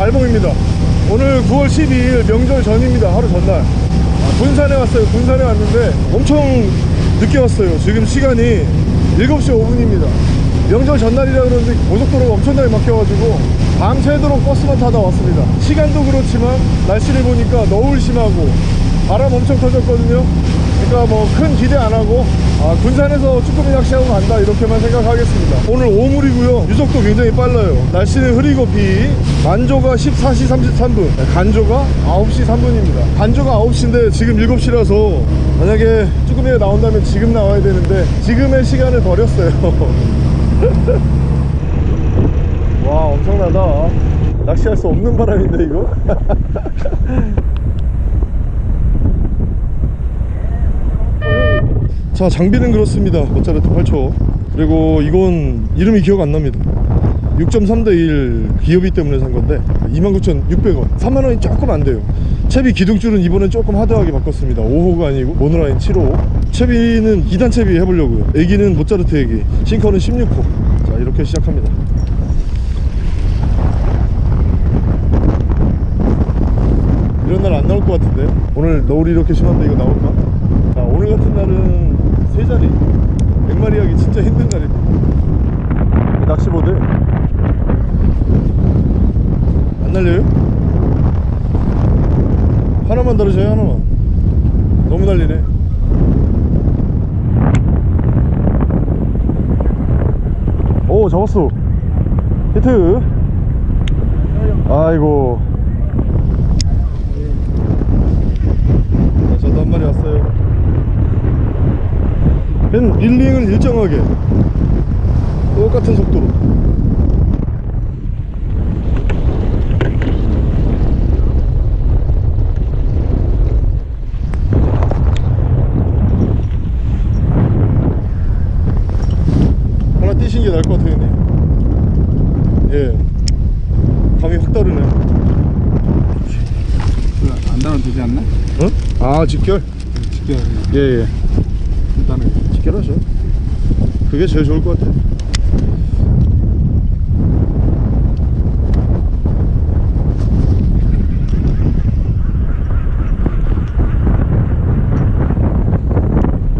알봉입니다. 오늘 9월 12일 명절 전입니다. 하루 전날. 아, 군산에 왔어요. 군산에 왔는데 엄청 늦게 왔어요. 지금 시간이 7시 5분입니다. 명절 전날이라 그런지 고속도로가 엄청나게 막혀가지고 밤새도록 버스만 타다 왔습니다. 시간도 그렇지만 날씨를 보니까 너울 심하고 바람 엄청 터졌거든요 그러니까 뭐 큰 기대 안 하고 아, 군산에서 쭈꾸미 낚시하고 간다 이렇게만 생각하겠습니다. 오늘 오물이고요. 유속도 굉장히 빨라요. 날씨는 흐리고 비. 만조가 14시 33분. 간조가 9시 3분입니다. 간조가 9시인데 지금 7시라서 만약에 쭈꾸미가 나온다면 지금 나와야 되는데 지금의 시간을 버렸어요. 와 엄청나다. 낚시할 수 없는 바람인데 이거 자 장비는 그렇습니다. 모짜르트 8초. 그리고 이건 이름이 기억 안 납니다. 6.3 대 1 기어비 때문에 산 건데 29,600원. 3만원이 조금 안 돼요. 채비 기둥줄은 이번엔 조금 하드하게 바꿨습니다. 5호가 아니고 모노라인 7호. 채비는 2단 채비 해보려고요. 애기는 모짜르트 애기. 싱커는 16호. 자 이렇게 시작합니다. 이런 날 안 나올 것 같은데? 오늘 너울이 이렇게 심한데 이거 나올까? 자 오늘 같은 날은 세 자리. 100마리 하기 진짜 힘든 날입니다. 낚시보드. 안 날려요? 하나만 다르셔요 하나만. 너무 날리네. 오 잡았어. 히트. 아이고. 자, 저도 한 마리 왔어요 얜 릴링을 일정하게. 똑같은 속도로. 하나 띄신 게 나을 것 같아요 형님. 예. 감이 확 다르네. 안 나면 되지 않나? 어? 아 직결? 그냥 예예 직결하죠. 그게 제일 좋을 것 같아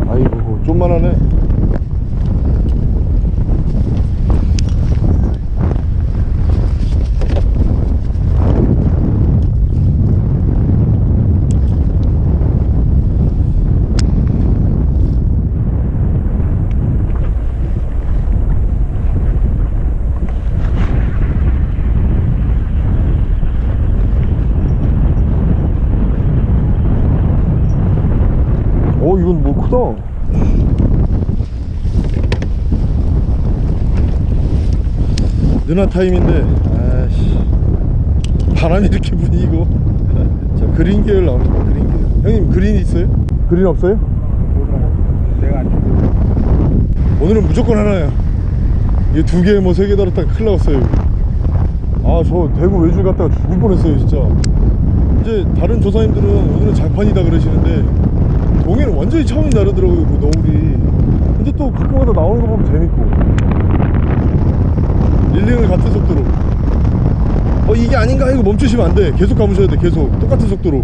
아이고 좀만하네 어 이건 뭐 크다 누나 타임인데 아씨. 바람이 이렇게 분위고. 자 그린 계열 나옵니다 그린 계열. 형님 그린 있어요? 그린 없어요? 내가 오늘은 무조건 하나야. 이게 두 개 뭐 세 개 달았다가 큰일 났어요 아 저 대구 외줄 갔다가 죽을 뻔했어요 진짜. 이제 다른 조사님들은 오늘은 장판이다 그러시는데 동해는 완전히 차원이 다르더라고요 그 너울이. 근데 또 가끔가다 나오는 거 보면 재밌고 릴링을 같은 속도로. 어 이게 아닌가? 하고 멈추시면 안 돼. 계속 감으셔야 돼 계속. 똑같은 속도로.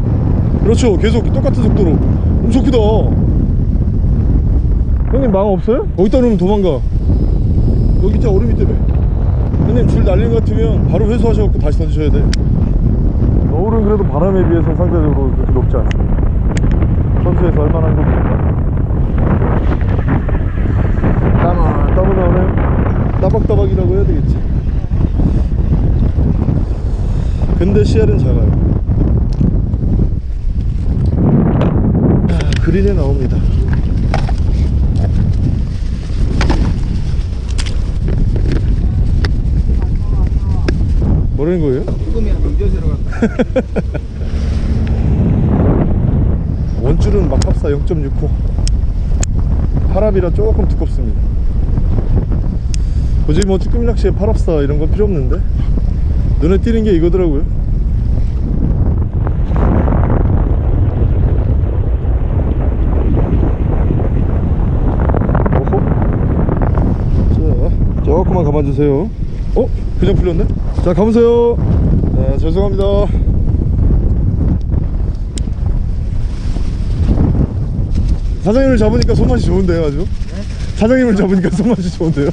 그렇죠. 계속 똑같은 속도로. 엄청 크다 형님 망 없어요? 거기다 놓으면 도망가. 여기 밑에 얼음 밑에. 형님 줄 날린 것 같으면 바로 회수하셔갖고 다시 던지셔야 돼. 너울은 그래도 바람에 비해서 상대적으로 그렇게 높지 않습니다. 선수에서 얼마나 한 겁니까 땀은 땀은 나오네 따박따박이라고 해야 되겠지 근데 CR은 작아요. 아, 그린에 나옵니다. 뭐라는 거예요? 조금이야 명절새로 갔다 원줄은 막합사 0.6호. 파랍이라 조금 두껍습니다. 굳이 뭐 쭈꾸미 낚시에 파랍사 이런 건 필요 없는데? 눈에 띄는 게 이거더라고요 감아주세요 어? 그냥 풀렸네? 자자 아, 죄송합니다. 사장님을 잡으니까 손맛이 좋은데요, 아주? 사장님을 잡으니까 손맛이 좋은데요?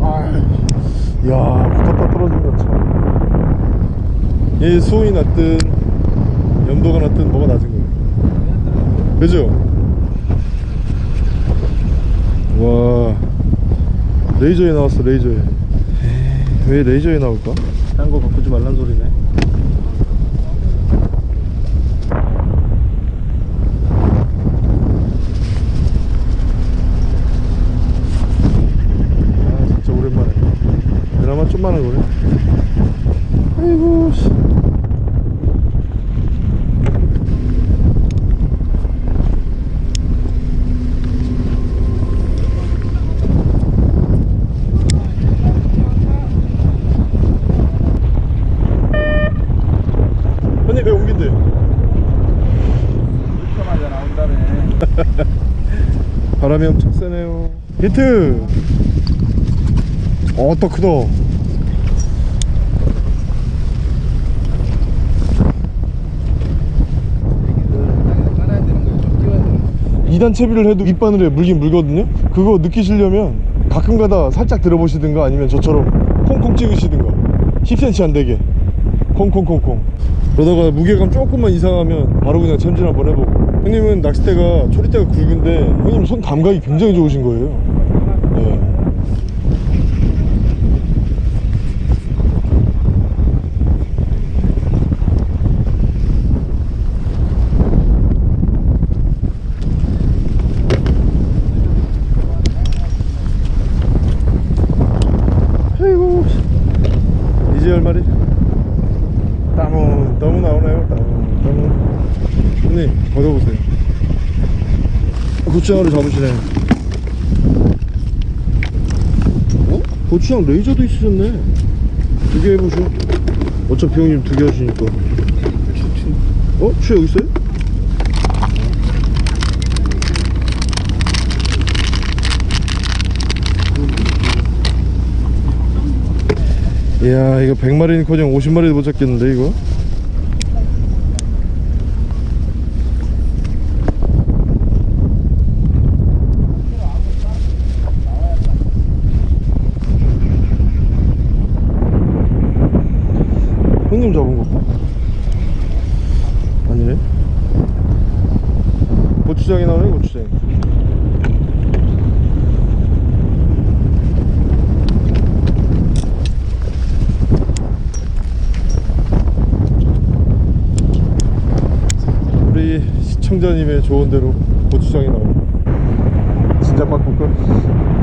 아, 야, 붙었다 떨어진다 참. 이 수온이 낮든 염도가 낮든 뭐가 낮은 거예요. 그죠? 와, 레이저에 나왔어, 레이저에. 에이, 왜 레이저에 나올까? 딴 거 바꾸지 말란 소리네. 아 진짜 오랜만에 그나마 좀 많은 거네 아이고 씨. 형님 왜 옮긴대 이렇게마자 나온다네. 바람이 엄청 세네요 히트 2단 채비를 해도 밑바늘에 물긴 물거든요? 그거 느끼시려면 가끔 가다 살짝 들어보시든가 아니면 저처럼 콩콩 찍으시든가. 10cm 안 되게. 콩콩콩콩. 그러다가 무게감 조금만 이상하면 바로 그냥 챔질 한번 해보고. 형님은 낚싯대가 초리대가 굵은데 형님 손 감각이 굉장히 좋으신 거예요. 예. 아이고 이제 열 마리 따문 따문 나오나요 따문 따문 형님 걷어보세요 고추장으로 잡으시네 어? 고추장 레이저도 있으셨네 두 개 해보셔 어차피 형님 두 개 하시니까 어? 추 여기 있어요? 이야 이거 100마리는 커녕 50마리도 못 잡겠는데 이거 형님 잡은 거. 아니네? 고추장이 나오네 고추장 우리 시청자님의 조언대로 고추장이 나오네. 진짜 바꿀까?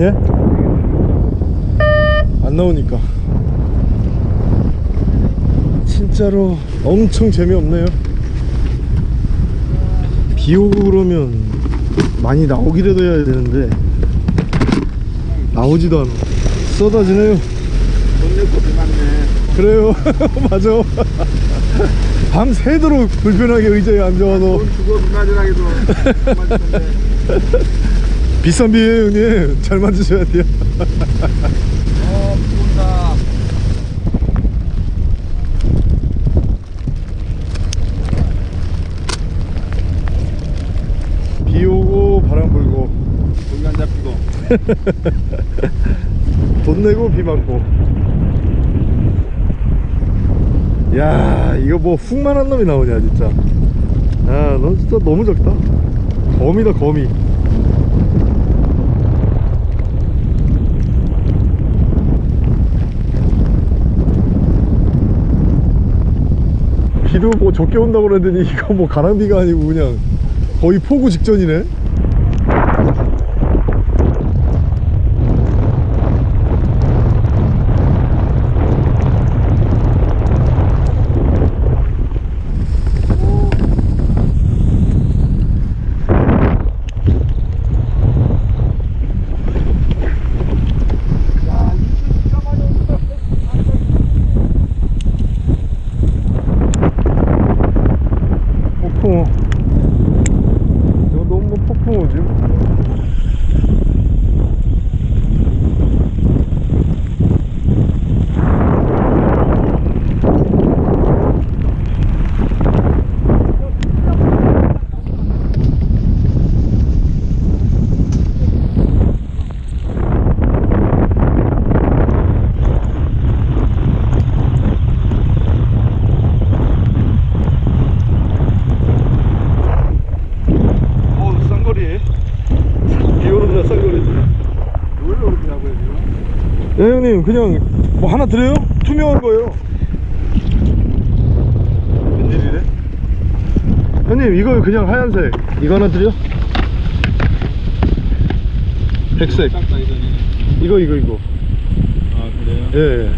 예? 안 나오니까 진짜로 엄청 재미없네요 비 오고 그러면 많이 나오기라도 해야 되는데 나오지도 않아 쏟아지네요. 그래요 맞아 밤 새도록 불편하게 의자에 앉아와서 비 맞으라기도 맞던데. 비싼 비예요 형님. 잘 만드셔야 돼요. 어, 비 온다. 비 오고 바람 불고. 고기 안 잡히고. 돈 내고 비 맞고. 야 이거 뭐 훅만한 놈이 나오냐 진짜. 야넌 진짜 너무 적다. 거미다 거미 비도 뭐 적게 온다고 그러더니 이거 뭐 가랑비가 아니고 그냥 거의 폭우 직전이네 폭풍우 이거 너무 폭풍우지? 그냥 뭐 하나 드려요? 투명한 거예요 웬일이래? 형님 이거 그냥 하얀색 이거 하나 드려? 백색. 이거 이거 이거 아 그래요? 예, 예.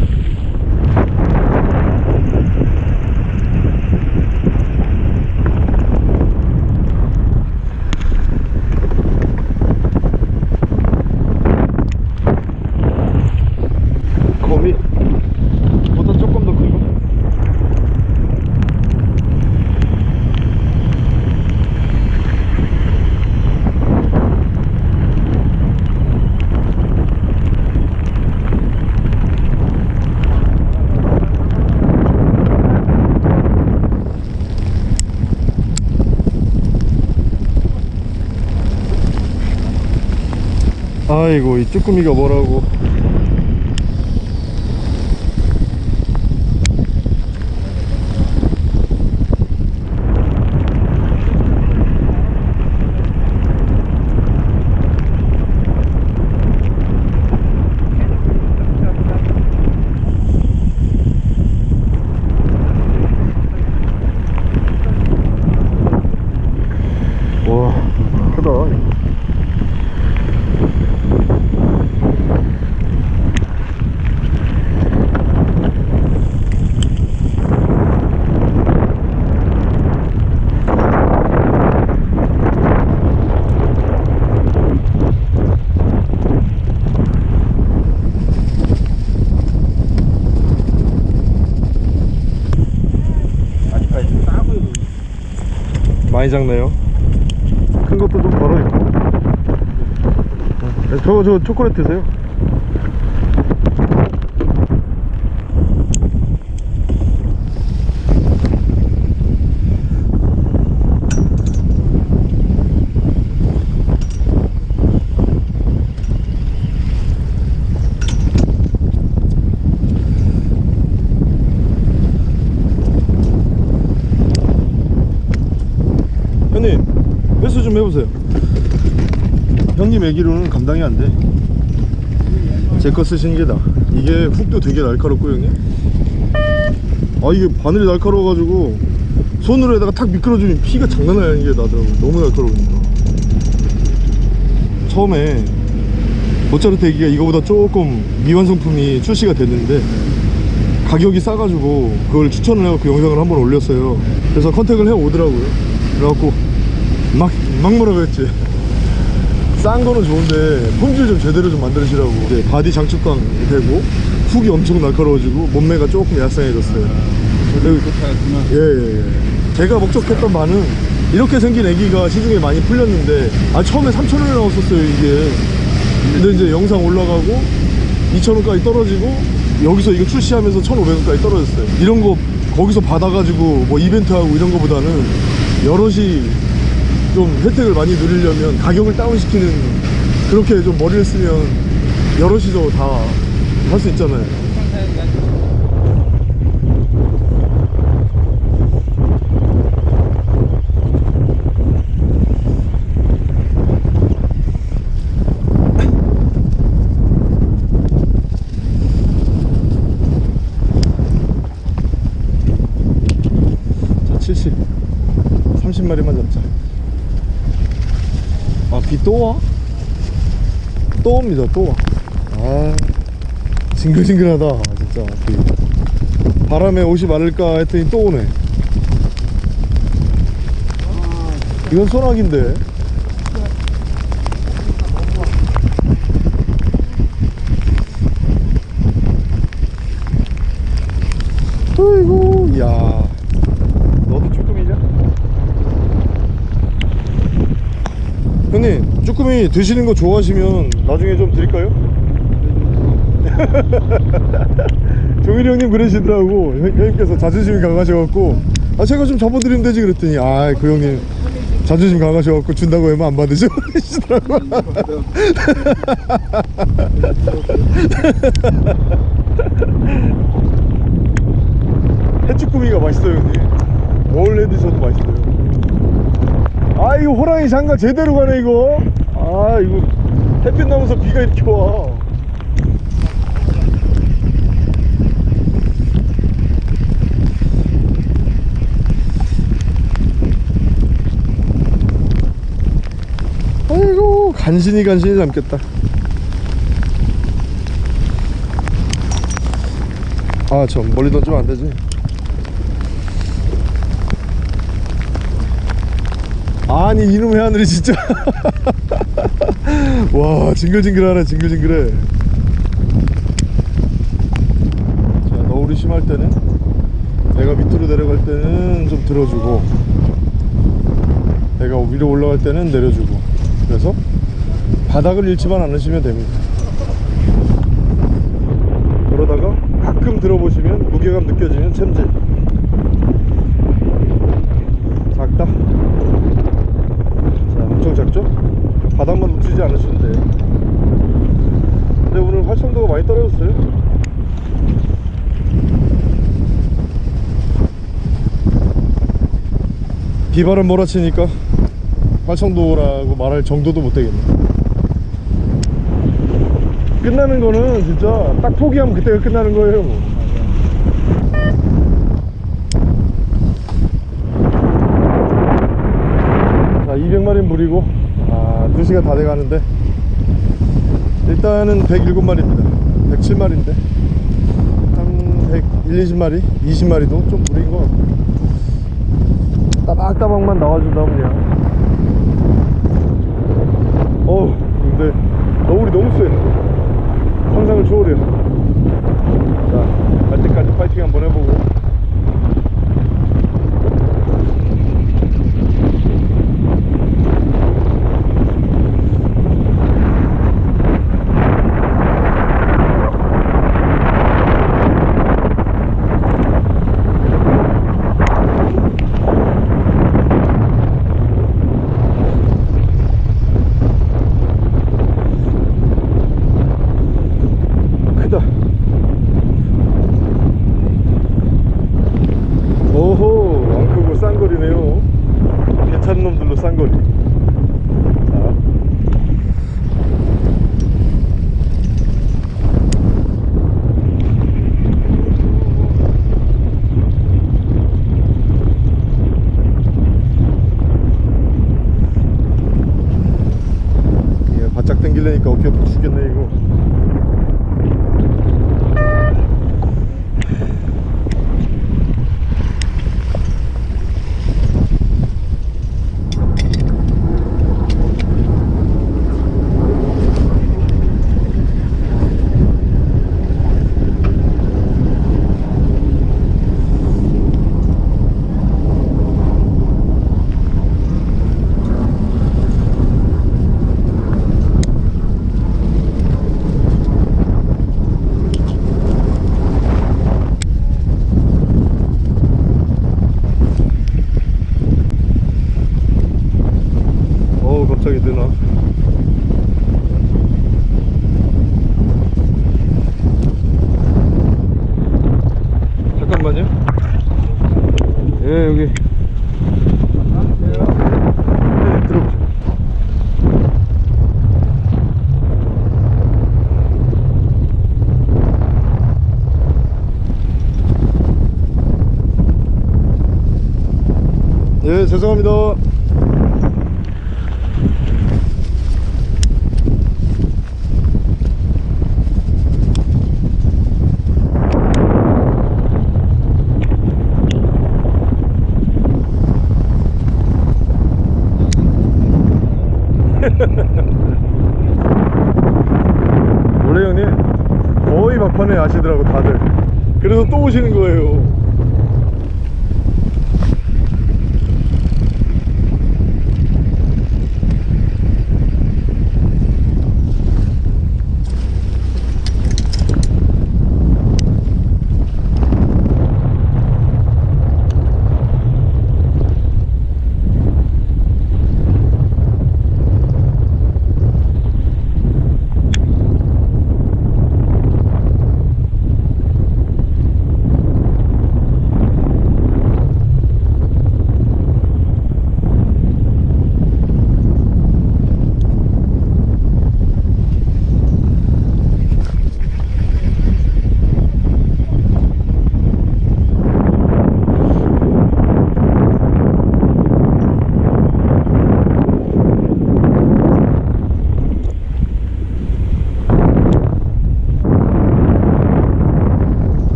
거미 보다 조금 더 크고 아이고 이 쭈꾸미가 뭐라고 와 크다 아직까지 싸고요. 많이 작네요. 큰 것도 좀 걸어있고. 네, 저거 저 초콜릿 드세요 형님 회수 좀 해보세요 형님 애기로는 감당이 안 돼 제 거 쓰시는 게 나. 이게 훅도 되게 날카롭고 형님? 아 이게 바늘이 날카로워가지고 손으로 에다가 탁 미끄러주면 피가 장난 아닌 게 나더라고. 너무 날카로우니까. 처음에 모짜르트 애기가 이거보다 조금 미완성품이 출시가 됐는데 가격이 싸가지고 그걸 추천을 해갖고 영상을 한번 올렸어요. 그래서 contact을 해 오더라고요. 그래갖고 막, 막 뭐라고 했지 싼 거는 좋은데 품질 좀 제대로 좀 만들으시라고. 이제 바디 장축감 되고 훅이 엄청 날카로워지고 몸매가 조금 얄쌍해졌어요. 좋다구나. 예예 예. 제가 목적했던 바는 이렇게 생긴 애기가 시중에 많이 풀렸는데 아 처음에 3,000원에 나왔었어요 이게. 근데 이제 영상 올라가고 2,000원까지 떨어지고 여기서 이거 출시하면서 1,500원까지 떨어졌어요. 이런 거 거기서 받아가지고 뭐 이벤트하고 이런 거보다는 여럿이 좀 혜택을 많이 누리려면 가격을 다운시키는 그렇게 좀 머리를 쓰면 여럿이서 다 할 수 있잖아요 자 70. 30마리만 잡자. 아, 비 또 와? 또 옵니다, 또 와. 아, 징글징글하다, 진짜. 비. 바람에 옷이 마를까 했더니 또 오네. 이건 소나기인데. 아이고, 야. 너도 쭈꾸미냐? 형님 쭈꾸미 드시는 거 좋아하시면 나중에 좀 드릴까요? 종일이 형님 그러시더라고. 형- 형님께서 자존심이 강하셔갖고. 아 제가 좀 접어드리면 되지 그랬더니 아 그 형님 자존심 강하셔갖고 준다고 하면 안 받으셔? 그러시더라고. 해쭈꾸미가 맛있어요 형님. 뭘 해드셔도 맛있어요. 아 이거 호랑이 장가 제대로 가네 이거 아 이거 햇빛 나면서 비가 이렇게 와. 아이고 간신히 간신히 남겠다. 아저 멀리 던지면 안되지. 아니 이놈의 하늘이 진짜. 와 징글징글하네 징글징글해. 자 너울이 심할 때는 배가 밑으로 내려갈 때는 좀 들어주고 배가 위로 올라갈 때는 내려주고. 그래서 바닥을 잃지만 않으시면 됩니다. 그러다가 가끔 들어보시면 무게감 느껴지면 챔질 작다 작죠? 바닥만 놓치지 않으시면 돼요 근데 오늘 활성도가 많이 떨어졌어요? 비바람 몰아치니까 활성도라고 말할 정도도 못 되겠네. 끝나는 거는 진짜 딱 포기하면 그때가 끝나는 거예요 자 200마리 물이고 아 2시간 다 돼가는데 일단은 107마리입니다. 107마리인데 한 100, 1, 20마리 20마리도 좀 무리인 것 같고. 따박따박만 나와준다면 그냥. 어우 근데 너울이 너무 세 상상을 초월해요. 자 갈 때까지 파이팅 한번 해보고 예 죄송합니다. 원래 형님 거의 막판에 아시더라고 다들. 그래서 또 오시는 거예요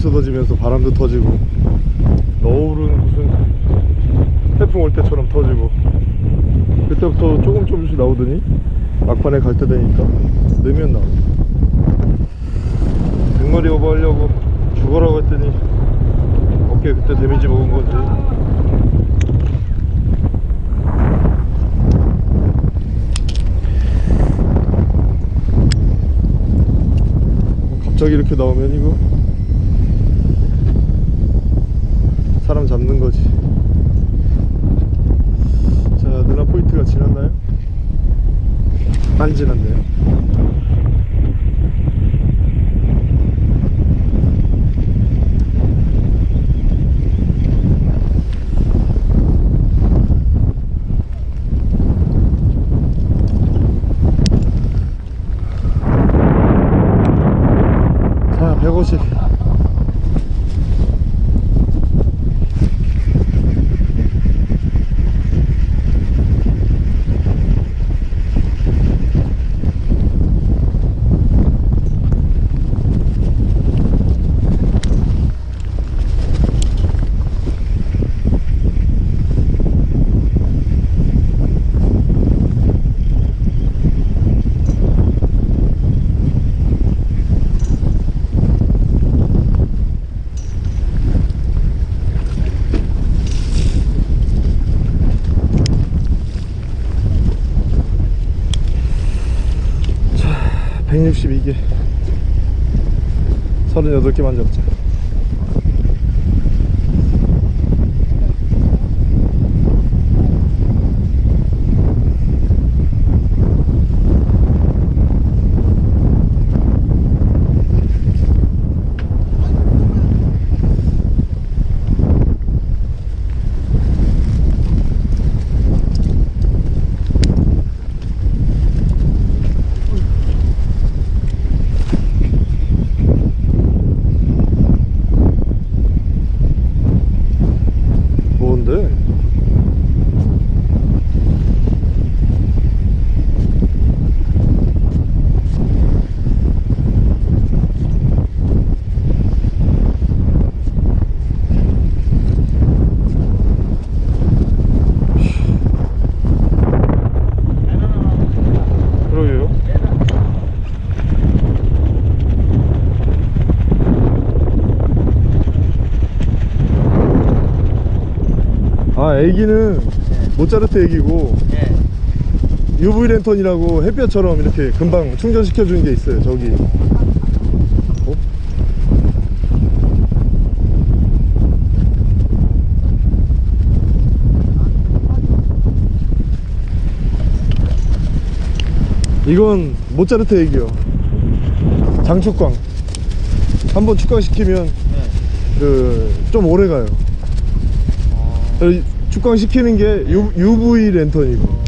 쏟아지면서 바람도 터지고 너울은 무슨 태풍 올 때처럼 터지고. 그때부터 조금 조금씩 나오더니 막판에 갈 때 되니까 넣으면 나오고 백머리 오버하려고 죽어라고 했더니 어깨 그때 데미지 먹은 건지. 갑자기 이렇게 나오면 이거 사람 잡는 거지 자 누나 포인트가 지났나요? 안 지났네요 자 150. 자 162개 38개만 잡자 뭔데? 그러게요. 아 애기는 모짜르트 애기고 예. UV 랜턴이라고 햇볕처럼 이렇게 금방 충전시켜 주는 게 있어요 저기 어? 이건 모짜르트 애기요 장축광 한번 축광시키면 네. 그좀 오래 가요 축광 시키는 게 UV 랜턴이고.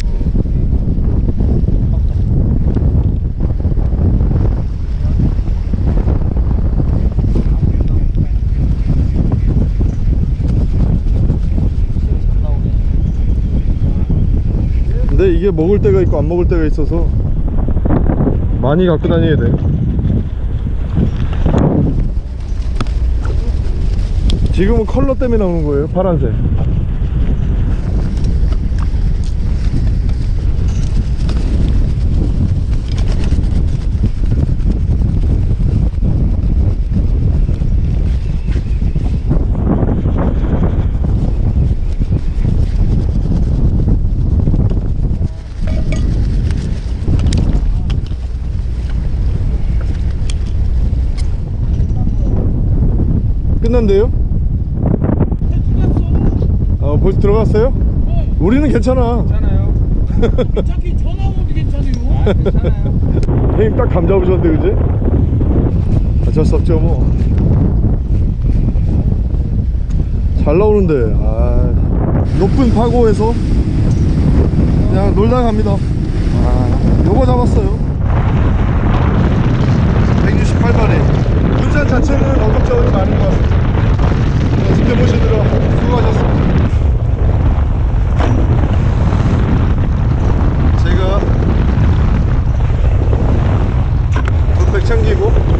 근데 이게 먹을 때가 있고 안 먹을 때가 있어서 많이 갖고 다녀야 돼. 지금은 컬러 때문에 나오는 거예요 파란색 끝난대요? 어, 벌써 들어갔어요? 우리는 괜찮아. 괜찮아요. 어차피 전화 오면 괜찮아요. 아, 괜찮아요. 형님 딱 감 잡으셨는데, 그지? 어쩔 수 없죠, 뭐. 잘 나오는데, 아, 높은 파고에서 그냥 놀다 갑니다. 아, 요거 잡았어요. 168마리. 군산 자체는 어급자원이 많은 것 같습니다. 네, 지켜보시느라 수고하셨습니다. 백 챙기고